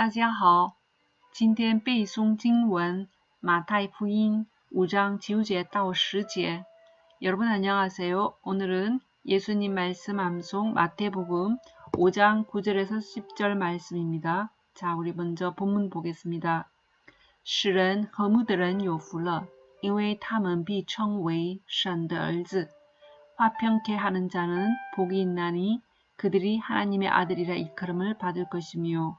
大家好，今天背诵经文马太福音 5장 9제 到 10제. 여러분 안녕하세요. 오늘은 예수님 말씀 암송 마태복음 5장 9절에서 10절 말씀입니다. 자, 우리 먼저 본문 보겠습니다. 使人 허무들은 有福了,因为他们必称为神的儿子. 화평케 하는 자는 복이 있나니 그들이 하나님의 아들이라 일컬음을 받을 것이며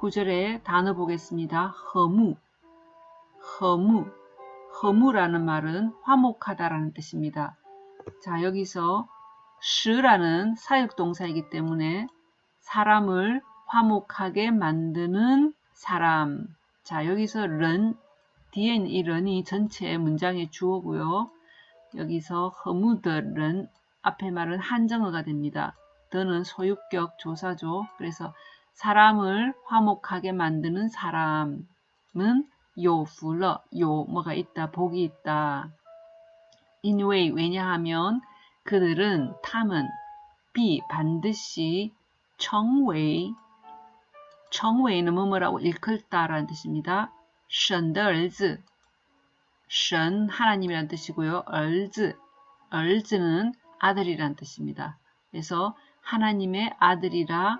9절에 단어 보겠습니다. 허무, 허무, 허무라는 말은 화목하다라는 뜻입니다. 자 여기서 스라는 사역동사이기 때문에 사람을 화목하게 만드는 사람. 자 여기서 런, 뒤에 이 런이 전체 문장의 주어고요. 여기서 허무더런 앞에 말은 한정어가 됩니다. 더는 소유격 조사죠. 그래서 사람을 화목하게 만드는 사람은 요풀러, 요 뭐가 있다, 복이 있다. 인웨이 왜냐하면 그들은 탐은 비 반드시 청웨이 청웨이는 뭐뭐라고 일컬다라는 뜻입니다. 神的儿子 션 하나님이란 뜻이고요. 얼즈 얼즈는 아들이란 뜻입니다. 그래서 하나님의 아들이라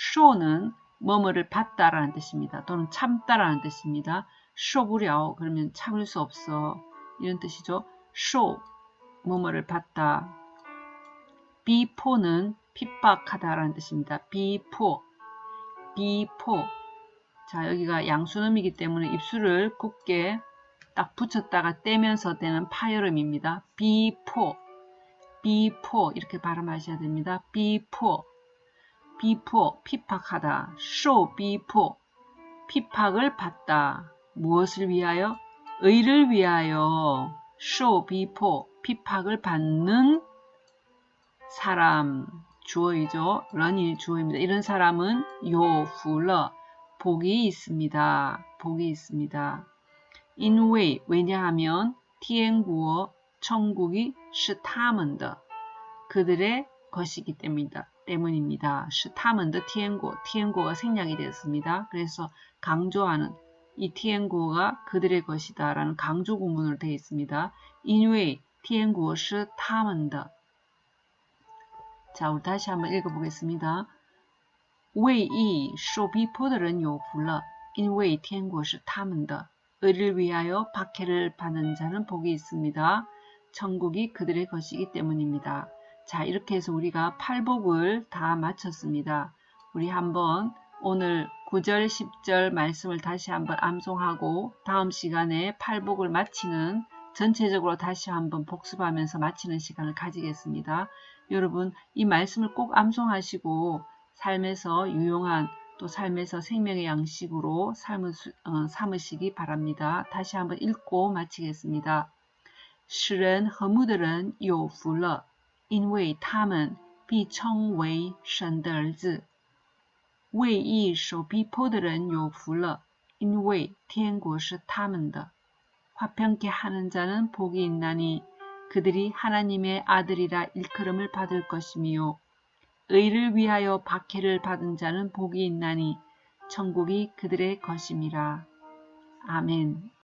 受는 뭐뭐를 받다라는 뜻입니다. 또는 참다라는 뜻입니다. 受不了 그러면 참을 수 없어 이런 뜻이죠. 受 뭐뭐를 받다. 逼迫는 핍박하다라는 뜻입니다. 逼迫 逼迫 자 여기가 양순음이기 때문에 입술을 굳게 딱 붙였다가 떼면서 되는 파열음입니다. 逼迫 逼迫 이렇게 발음하셔야 됩니다. 逼迫 逼迫 핍박하다. 受逼迫. 핍박을 받다. 무엇을 위하여? 의를 위하여. 受逼迫. 핍박을 받는 사람. 주어이죠. 人이 주어입니다. 이런 사람은 有福了. 복이 있습니다. 복이 있습니다. 因为 왜냐하면 天国 천국이 是他们的 그들의 것이기 때문이다. 때문입니다. 시他们的 티엔고, 티엔고가 생략이 되었습니다. 그래서 강조하는 이 티엔고가 그들의 것이다 라는 강조 구문으로 되어 있습니다. 인웨이 티엔고 시他们的 자, 우리 다시 한번 읽어보겠습니다. 为义受逼迫的人有福了，因为天国是他们的。 의를 위하여 박해를 받는 자는 복이 있습니다. 천국이 그들의 것이기 때문입니다. 자 이렇게 해서 우리가 팔복을 다 마쳤습니다. 우리 한번 오늘 9절 10절 말씀을 다시 한번 암송하고 다음 시간에 팔복을 마치는 전체적으로 다시 한번 복습하면서 마치는 시간을 가지겠습니다. 여러분 이 말씀을 꼭 암송하시고 삶에서 유용한 또 삶에서 생명의 양식으로 삶을, 어, 삼으시기 바랍니다. 다시 한번 읽고 마치겠습니다. 使人和睦的人有福了， 因为他们必称为神的儿子。为义受逼迫的人有福了，因为天国是他们的。 화평케 하는 자는 복이 있나니 그들이 하나님의 아들이라 일컬음을 받을 것이며 의를 위하여 박해를 받은 자는 복이 있나니 천국이 그들의 것임이라. 아멘